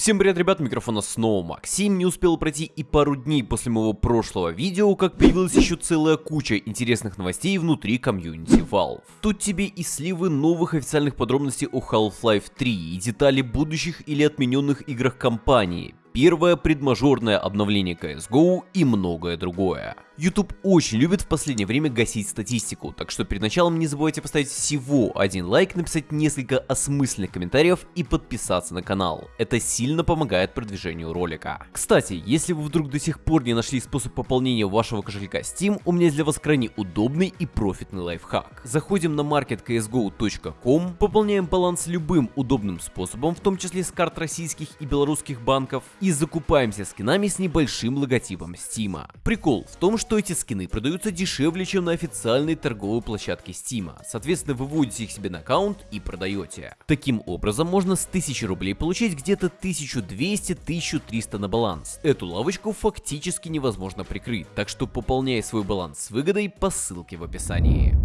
Всем привет, ребят, микрофона снова Максим. Не успел пройти и пару дней после моего прошлого видео, как появилась еще целая куча интересных новостей внутри комьюнити Valve. Тут тебе и сливы новых официальных подробностей о Half-Life 3, и детали будущих или отмененных играх компании, первое предмажорное обновление CSGO и многое другое. YouTube очень любит в последнее время гасить статистику, так что перед началом не забывайте поставить всего один лайк, написать несколько осмысленных комментариев и подписаться на канал. Это сильно помогает продвижению ролика. Кстати, если вы вдруг до сих пор не нашли способ пополнения вашего кошелька Steam, у меня для вас крайне удобный и профитный лайфхак. Заходим на marketcsgo.com, пополняем баланс любым удобным способом, в том числе с карт российских и белорусских банков, и закупаемся скинами с небольшим логотипом Steam. Прикол в том, что эти скины продаются дешевле, чем на официальной торговой площадке Steam. Соответственно, вы вводите их себе на аккаунт и продаете. Таким образом, можно с 1000 рублей получить где-то 1200-1300 на баланс. Эту лавочку фактически невозможно прикрыть, так что пополняй свой баланс с выгодой по ссылке в описании.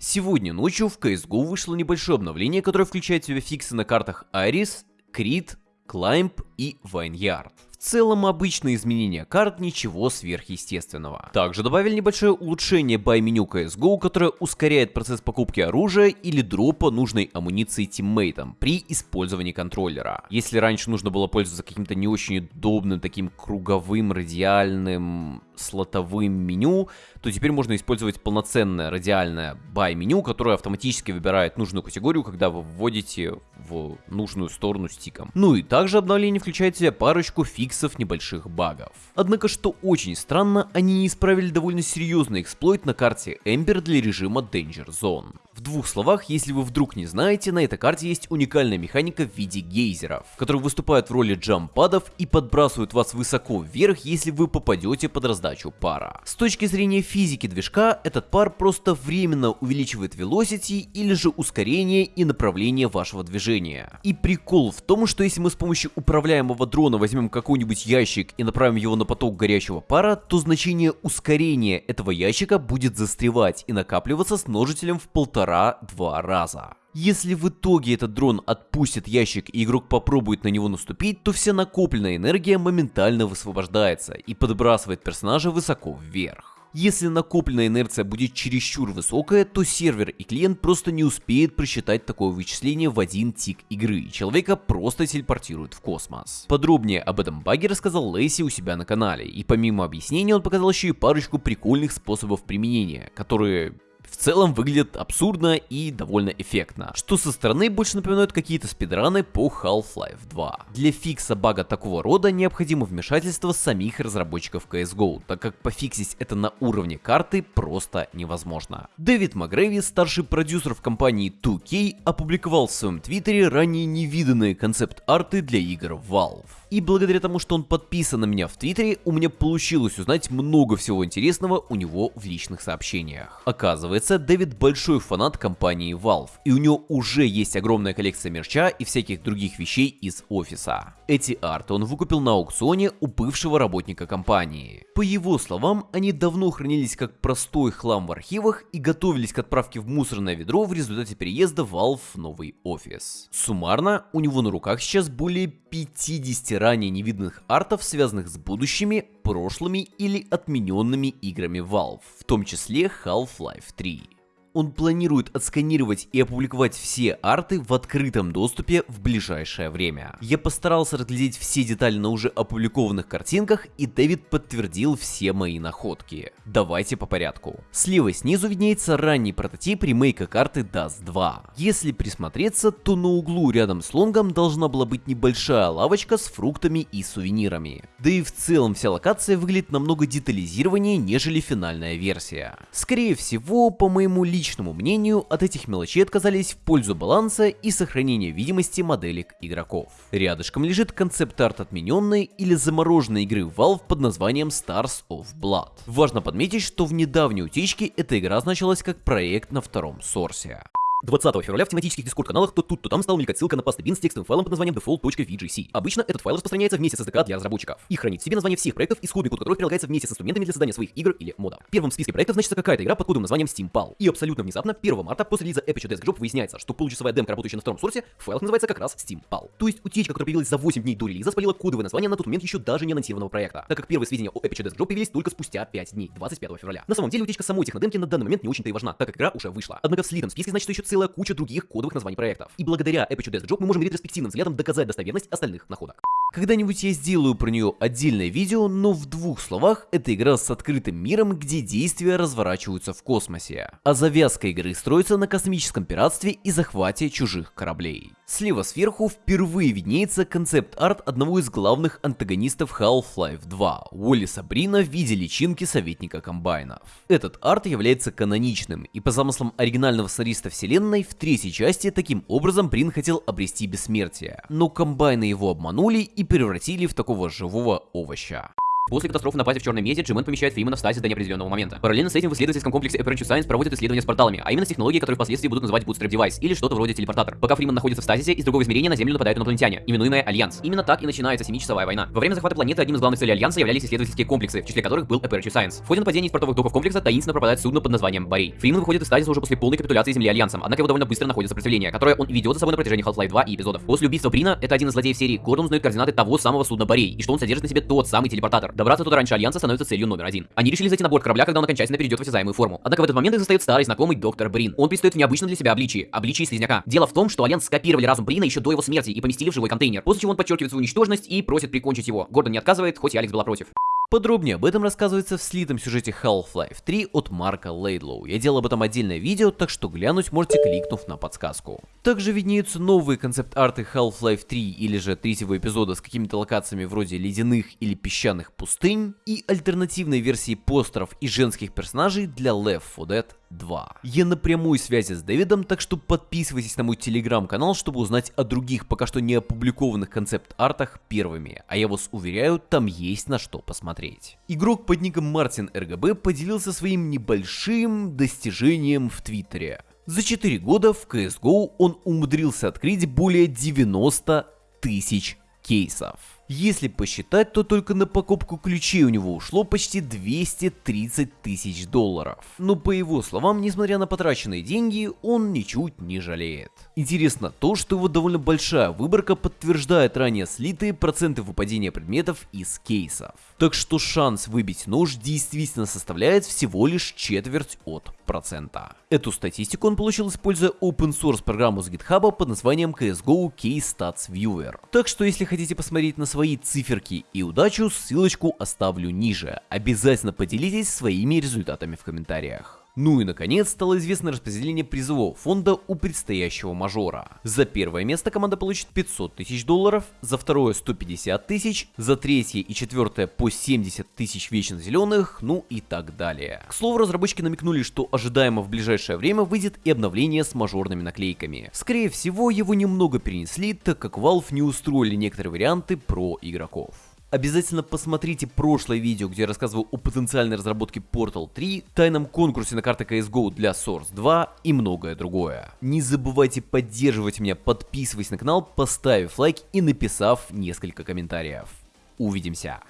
Сегодня ночью в CSGO вышло небольшое обновление, которое включает в себя фиксы на картах Iris, Crit, Climb и Vineyard. В целом обычные изменения карт, ничего сверхъестественного. Также добавили небольшое улучшение by меню CSGO, которое ускоряет процесс покупки оружия или дропа нужной амуниции тиммейтам при использовании контроллера. Если раньше нужно было пользоваться каким-то не очень удобным таким круговым, радиальным, слотовым меню, то теперь можно использовать полноценное радиальное buy меню, которое автоматически выбирает нужную категорию, когда вы вводите в нужную сторону стиком. Ну и также обновление включает в себя парочку фиксов небольших багов. Однако, что очень странно, они не исправили довольно серьезный эксплойт на карте Ember для режима Danger Zone. В двух словах, если вы вдруг не знаете, на этой карте есть уникальная механика в виде гейзеров, которые выступают в роли джампадов и подбрасывают вас высоко вверх, если вы попадете под раздачу пара. С точки зрения физики движка, этот пар просто временно увеличивает velocity или же ускорение и направление вашего движения. И прикол в том, что если мы с помощью управляемого дрона возьмем какой-нибудь ящик и направим его на поток горячего пара, то значение ускорения этого ящика будет застревать и накапливаться с множителем в полтора полтора-два раза. Если в итоге этот дрон отпустит ящик и игрок попробует на него наступить, то вся накопленная энергия моментально высвобождается и подбрасывает персонажа высоко вверх. Если накопленная инерция будет чересчур высокая, то сервер и клиент просто не успеет просчитать такое вычисление в один тик игры, и человека просто телепортируют в космос. Подробнее об этом баге рассказал Лейси у себя на канале, и помимо объяснений он показал еще и парочку прикольных способов применения, которые в целом выглядит абсурдно и довольно эффектно, что со стороны больше напоминают какие-то спидраны по Half-Life 2. Для фикса бага такого рода необходимо вмешательство самих разработчиков CSGO, так как пофиксить это на уровне карты просто невозможно. Дэвид Макгрэви, старший продюсер в компании 2K, опубликовал в своем твиттере ранее невиданные концепт-арты для игр Valve. И благодаря тому, что он подписан на меня в Твиттере, у меня получилось узнать много всего интересного у него в личных сообщениях. Оказывается, Дэвид большой фанат компании Valve, и у него уже есть огромная коллекция мерча и всяких других вещей из офиса. Эти арты он выкупил на аукционе у бывшего работника компании. По его словам, они давно хранились как простой хлам в архивах и готовились к отправке в мусорное ведро в результате переезда Valve в новый офис. Суммарно, у него на руках сейчас более 50 ранее невиданных артов, связанных с будущими, прошлыми или отмененными играми Valve, в том числе Half-Life 3 diri. Он планирует отсканировать и опубликовать все арты в открытом доступе в ближайшее время. Я постарался разглядеть все детали на уже опубликованных картинках, и Дэвид подтвердил все мои находки. Давайте по порядку. Слева снизу виднеется ранний прототип ремейка карты Dust 2. Если присмотреться, то на углу рядом с лонгом должна была быть небольшая лавочка с фруктами и сувенирами. Да и в целом вся локация выглядит намного детализированнее, нежели финальная версия. Скорее всего, по моему личному личному мнению, от этих мелочей отказались в пользу баланса и сохранения видимости моделек игроков. Рядышком лежит концепт-арт отмененной или замороженной игры Valve под названием Stars of Blood. Важно подметить, что в недавней утечке эта игра значилась как проект на втором сорсе. 20 февраля в тематических дискорд-каналах то тут, то там стала мелькать ссылка на пастбин с текстовым файлом под названием default.vgc. Обычно этот файл распространяется вместе с SDK для разработчиков и хранит в себе название всех проектов, исходный код которых прилагается вместе с инструментами для создания своих игр или модов. В списке проектов значится какая-то игра под кодовым названием SteamPal. И абсолютно внезапно, 1 марта, после релиза Epic Desk Job выясняется, что получасовая демка, работающая на втором сорсе, в файлах называется как раз SteamPal. То есть утечка, которая появилась за 8 дней до релиза, спалила кодовое название на тот момент еще даже не анонсированного проекта, так как первые сведения о Epic Desk Job появились только спустя 5 дней, 25 февраля. На самом деле утечка самой технодемки на данный момент не очень-то и важна, так как игра уже вышла. Однако в слитом списке значит еще целая куча других кодовых названий проектов. И благодаря Epic Desk Job мы можем ретроспективным взглядом доказать достоверность остальных находок. Когда-нибудь я сделаю про нее отдельное видео, но в двух словах, это игра с открытым миром, где действия разворачиваются в космосе. А завязка игры строится на космическом пиратстве и захвате чужих кораблей. Слева сверху впервые виднеется концепт-арт одного из главных антагонистов Half-Life 2, Уоллиса Брина в виде личинки советника комбайнов. Этот арт является каноничным, и по замыслам оригинального сценариста вселенной, в третьей части таким образом Брин хотел обрести бессмертие. Но комбайны его обманули и превратили в такого живого овоща. После катастрофы на базе в Черной Мезе G-Man помещает Фримена в стазис до неопределенного момента. Параллельно с этим в исследовательском комплексе Aperture Science проводят исследования с порталами, а именно с технологией, которую впоследствии будут называть Bootstrap Device или что-то вроде телепортатор. Пока Фримен находится в стазисе, из другого измерения на Землю нападают инопланетяне, именуемые Альянс. Именно так и начинается семичасовая война. Во время захвата планеты одним из главных целей Альянса являлись исследовательские комплексы, в числе которых был Aperture Science. В ходе нападения из портовых доков комплекса таинственно пропадает судно под названием Борей. Фримен выходит из стазиса уже после полной капитуляции Земли Альянсом, однако его довольно быстро находит сопротивление, которое он ведет за собой на протяжении Half-Life 2 и эпизодов. После убийства Брина, это один из злодеев серии, Гордон узнает координаты того самого судна Борей, и что он содержит на себе тот самый телепортатор. Добраться туда раньше Альянса становится целью номер один. Они решили зайти на борт корабля, когда он окончательно перейдет в осязаемую форму. Однако в этот момент их застает старый знакомый доктор Брин. Он предстает в необычном для себя обличии, обличии слизняка. Дело в том, что Альянс скопировали разум Брина еще до его смерти и поместили в живой контейнер, после чего он подчеркивает свою ничтожность и просит прикончить его. Гордон не отказывает, хоть и Алекс была против. Подробнее об этом рассказывается в слитом сюжете Half-Life 3 от Марка Лейдлоу. Я делал об этом отдельное видео, так что глянуть можете кликнув на подсказку. Также виднеются новые концепт-арты Half-Life 3 или же третьего эпизода с какими-то локациями вроде ледяных или песчаных пустынь и альтернативной версии постеров и женских персонажей для Left 4 Dead 2. Я на прямой связи с Дэвидом, так что подписывайтесь на мой телеграм-канал, чтобы узнать о других пока что не опубликованных концепт-артах первыми, а я вас уверяю, там есть на что посмотреть. Игрок под ником Мартин РГБ поделился своим небольшим достижением в Твиттере. За 4 года в CSGO он умудрился открыть более 90 тысяч кейсов. Если посчитать, то только на покупку ключей у него ушло почти 230 тысяч долларов. Но по его словам, несмотря на потраченные деньги, он ничуть не жалеет. Интересно то, что его довольно большая выборка подтверждает ранее слитые проценты выпадения предметов из кейсов. Так что шанс выбить нож действительно составляет всего лишь четверть от процента. Эту статистику он получил используя open source программу с GitHub под названием CSGO Case Stats Viewer. Так что если хотите посмотреть на свои циферки и удачу, ссылочку оставлю ниже. Обязательно поделитесь своими результатами в комментариях. Ну и наконец стало известно распределение призового фонда у предстоящего мажора. За первое место команда получит 500 тысяч долларов, за второе 150 тысяч, за третье и четвертое по 70 тысяч вечно зеленых, ну и так далее. К слову, разработчики намекнули, что ожидаемо в ближайшее время выйдет и обновление с мажорными наклейками. Скорее всего, его немного перенесли, так как Valve не устроили некоторые варианты про игроков. Обязательно посмотрите прошлое видео, где я рассказывал о потенциальной разработке Portal 3, тайном конкурсе на карты CSGO для Source 2 и многое другое. Не забывайте поддерживать меня, подписываясь на канал, поставив лайк и написав несколько комментариев. Увидимся!